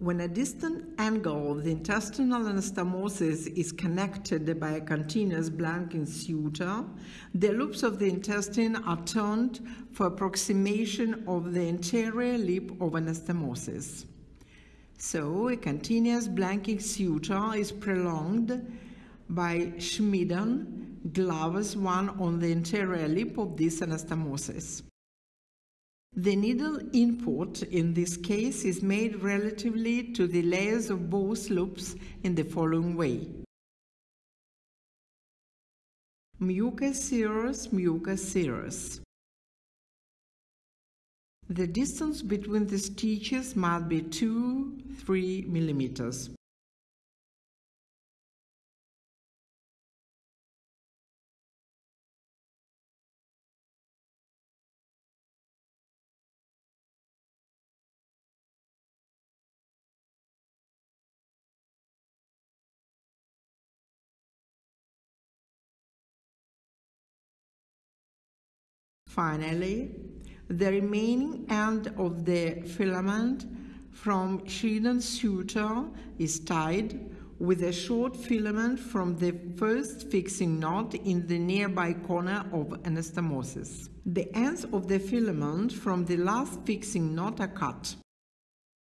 When a distant angle of the intestinal anastomosis is connected by a continuous blanking suture, the loops of the intestine are turned for approximation of the anterior lip of anastomosis. So, a continuous blanking suture is prolonged by Schmieden Glavas one on the anterior lip of this anastomosis. The needle input in this case is made relatively to the layers of both loops in the following way. Mucus serous, mucus serous. The distance between the stitches must be 2-3 millimeters. Finally, the remaining end of the filament from Schmieden suture is tied with a short filament from the first fixing knot in the nearby corner of anastomosis. The ends of the filament from the last fixing knot are cut.